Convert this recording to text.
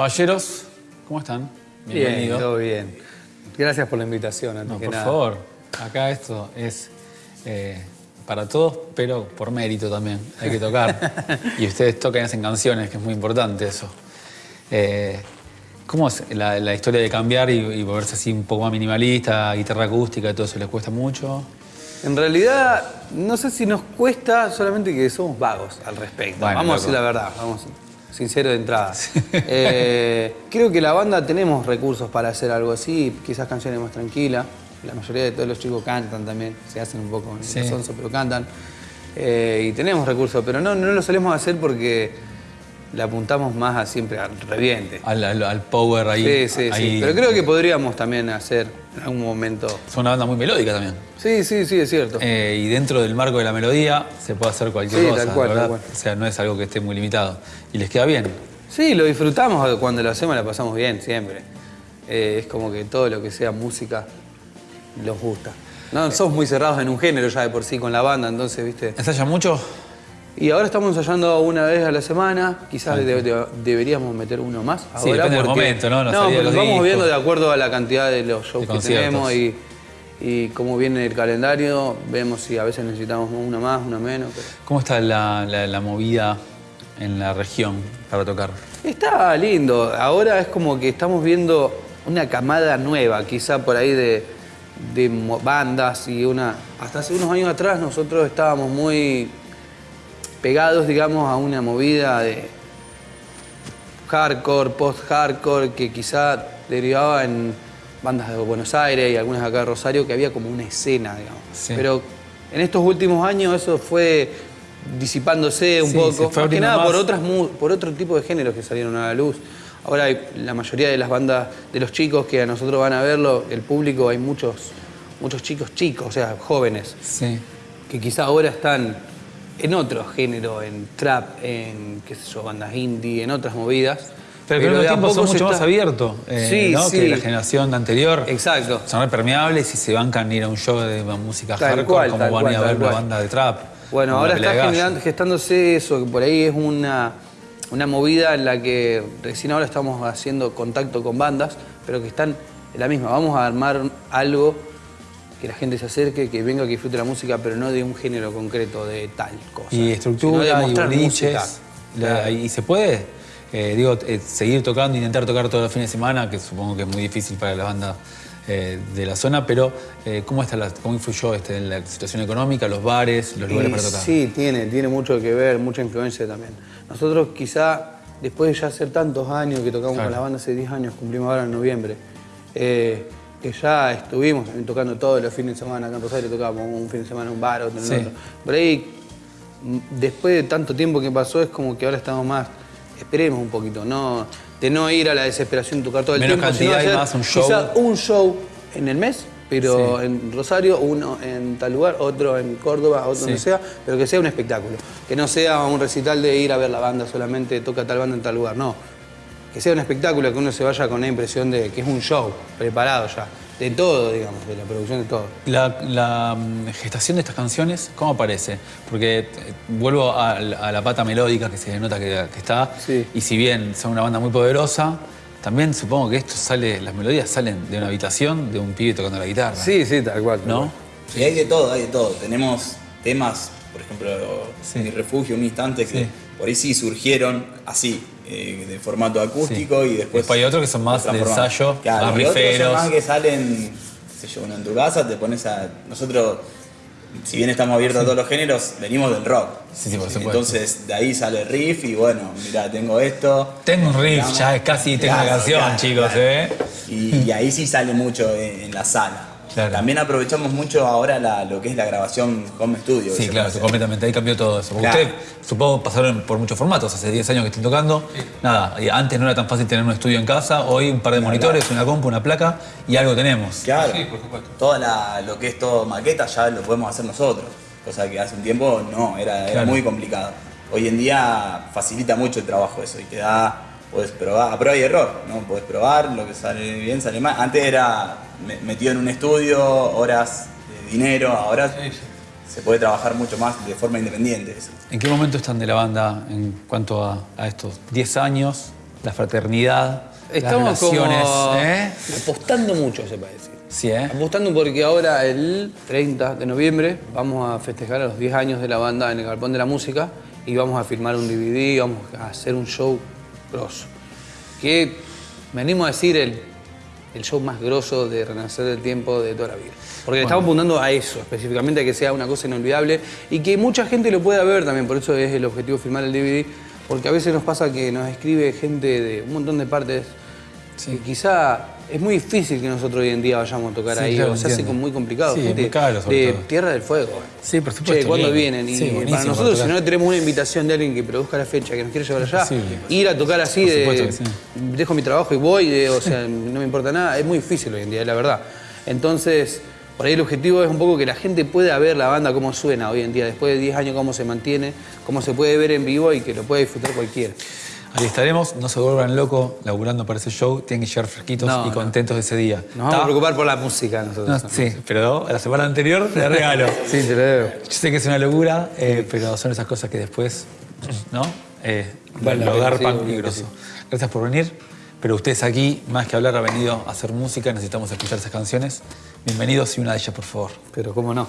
Caballeros, ¿cómo están? Bien, todo bien. Gracias por la invitación, antes No, que por nada. favor, acá esto es eh, para todos, pero por mérito también. Hay que tocar. y ustedes tocan y hacen canciones, que es muy importante eso. Eh, ¿Cómo es la, la historia de cambiar y, y volverse así un poco más minimalista, guitarra acústica y todo eso? ¿Les cuesta mucho? En realidad, no sé si nos cuesta, solamente que somos vagos al respecto. Bueno, vamos a decir la verdad, vamos sincero de entrada. Eh, creo que la banda tenemos recursos para hacer algo así, quizás canciones más tranquilas. La mayoría de todos los chicos cantan también, se hacen un poco en Sí. el sonso, pero cantan. Eh, y tenemos recursos, pero no, no lo solemos hacer porque le apuntamos más a siempre al reviente. Al, al- al power ahí. sí, sí, ahí- sí. Pero creo que podríamos también hacer en algún momento. Son una banda muy melódica también. Sí, sí, sí, es cierto. Eh, y dentro del marco de la melodía se puede hacer cualquier Sí, cosa, tal cual, ¿verdad? tal cual. O sea, no es algo que esté muy limitado. Y les queda bien. Sí, lo disfrutamos cuando lo hacemos, la pasamos bien siempre. Eh, es como que todo lo que sea música nos gusta. No, somos muy cerrados en un género ya de por sí con la banda, entonces, ¿viste? ¿Ensayan mucho? Y ahora estamos ensayando una vez a la semana, quizás de- de- deberíamos meter uno más. Sí, ahora depende del porque- momento, ¿no? No, de porque los vamos discos. viendo de acuerdo a la cantidad de los shows De que tenemos y, y cómo viene el calendario, vemos si a veces necesitamos una más, una menos. pero- ¿Cómo está la, la- la movida en la región para tocar? Está lindo. Ahora es como que estamos viendo una camada nueva, quizá por ahí de, de bandas y una. Hasta hace unos años atrás nosotros estábamos muy pegados, digamos, a una movida de hardcore, post-hardcore, que quizá derivaba en bandas de Buenos Aires y algunas acá de Rosario, que había como una escena, digamos. Sí. Pero en estos últimos años eso fue disipándose un Sí, poco, más que nada por otras por otro tipo de géneros que salieron a la luz. Ahora hay la mayoría de las bandas de los chicos que a nosotros van a verlo, el público, hay muchos, muchos chicos chicos, o sea, jóvenes, Sí. que quizá ahora están en otro género, en trap, en qué sé yo, bandas indie, en otras movidas. Pero, de mismo a tiempo son mucho más abiertos eh, Sí, ¿no? sí. que la generación anterior. Exacto. Son permeables y se bancan ir a un show de música Tal hardcore cual, como van a cual, ir a ver una cual. banda de trap. Bueno, ahora está de gestándose eso, que por ahí es una, una movida en la que recién ahora estamos haciendo contacto con bandas, pero que están en la misma. Vamos a armar algo que la gente se acerque, que venga, que disfrute la música, pero no de un género concreto, de tal cosa. Y estructura, y boliches. Claro. ¿Y se puede? eh, digo, eh, seguir tocando, intentar tocar todos los fines de semana, que supongo que es muy difícil para la banda eh, de la zona, pero ¿cómo, está la, ¿cómo influyó este, en la situación económica, los bares, los lugares Y para tocar? Sí, tiene, tiene mucho que ver, mucha influencia también. Nosotros quizá, después de ya hacer tantos años que tocamos Claro. con la banda, hace 10 años, cumplimos ahora en noviembre, que ya estuvimos también tocando todos los fines de semana, acá en Rosario tocábamos un fin de semana en un bar, otro en Sí. otro. Por ahí, m- después de tanto tiempo que pasó, es como que ahora estamos más, esperemos un poquito, no, de no ir a la desesperación de tocar todo el Menos tiempo, sino cantidad y hacer más un show. quizá un show en el mes, pero Sí. en Rosario, uno en tal lugar, otro en Córdoba, otro Sí. donde sea, pero que sea un espectáculo. Que no sea un recital de ir a ver la banda solamente, toca tal banda en tal lugar, no. Que sea un espectáculo, que uno se vaya con la impresión de que es un show preparado ya, de todo, digamos, de la producción de todo. La, la, mm, gestación de estas canciones, ¿cómo aparece? Porque eh, vuelvo a, a la pata melódica que se nota que, que está, Sí. y si bien son una banda muy poderosa, también supongo que esto sale, las melodías salen de una habitación de un pibe tocando la guitarra. Sí, sí, tal cual. tal ¿No? cual. Hay de todo, hay de todo. Tenemos temas, por ejemplo, Sí. Mi Refugio, un instante, que Sí. por ahí sí surgieron así, eh, de formato acústico y después. Después hay otros que son más de ensayo, Claro, más riferos. más que salen, qué sé yo, en tu casa te pones a. Nosotros, si bien estamos abiertos a todos los géneros, venimos del rock. Sí, sí, por supuesto. Entonces de ahí sale el riff y bueno, mira, tengo esto. Tengo un riff, Digamos, ya casi tengo una canción, claro, chicos, claro. ¿eh? Y, y ahí sí sale mucho en, en la sala. Claro. También aprovechamos mucho ahora la- lo que es la grabación home studio. Sí, claro, completamente. Ahí cambió todo eso. Porque Claro. ustedes, supongo, pasaron por muchos formatos. Hace 10 años que están tocando. Nada, antes no era tan fácil tener un estudio en casa. Hoy un par de monitores, una compu, una placa y algo tenemos. Claro. Toda la- lo que es todo maqueta ya lo podemos hacer nosotros. Cosa que hace un tiempo no, era, era muy complicado. Hoy en día facilita mucho el trabajo eso y te da, puedes probar, a prueba y error, ¿no? Puedes probar lo que sale bien, sale mal. Antes era me- metido en un estudio, horas de dinero, ahora se puede trabajar mucho más de forma independiente eso. ¿En qué momento están de la banda en cuanto a, a estos 10 años? la fraternidad, Estamos las relaciones. como ¿eh? apostando mucho, se puede decir. Sí, ¿eh? Apostando porque ahora el 30 de noviembre vamos a festejar a los 10 años de la banda en el Galpón de la Música y vamos a filmar un DVD, vamos a hacer un show grosso. Que me animo a decir el, el show más grosso de Renacer del Tiempo de toda la vida. Porque le estamos apuntando a eso, específicamente a que sea una cosa inolvidable y que mucha gente lo pueda ver también, por eso es el objetivo filmar el DVD, porque a veces nos pasa que nos escribe gente de un montón de partes y quizá es muy difícil que nosotros hoy en día vayamos a tocar Sí, ahí, claro, o se hace muy complicado. Sí, gente muy caro, sobre de todo. Tierra del Fuego. Sí, por supuesto, Che, ¿cuándo vienen? Y Sí, para nosotros, si no tenemos una invitación de alguien que produzca la fecha, que nos quiere llevar allá, ir a tocar así de. Dejo mi trabajo y voy, de- o sea, no me importa nada, es muy difícil hoy en día, la verdad. Entonces, por ahí el objetivo es un poco que la gente pueda ver la banda cómo suena hoy en día, después de 10 años, cómo se mantiene, cómo se puede ver en vivo y que lo puede disfrutar cualquiera. Ahí estaremos, no se vuelvan locos laburando para ese show, tienen que llegar fresquitos No, y contentos de ese día. Nos vamos a preocupar por la música No, nosotros. sí, pero la semana anterior te regalo. Sí, te lo debo. Yo sé que es una locura, eh, pero son esas cosas que después, ¿no? Eh, Vale lo garpan sí, y. Gracias por venir, pero ustedes aquí, más que hablar, han venido a hacer música, necesitamos escuchar esas canciones. Bienvenidos y una de ellas, por favor. Pero cómo no.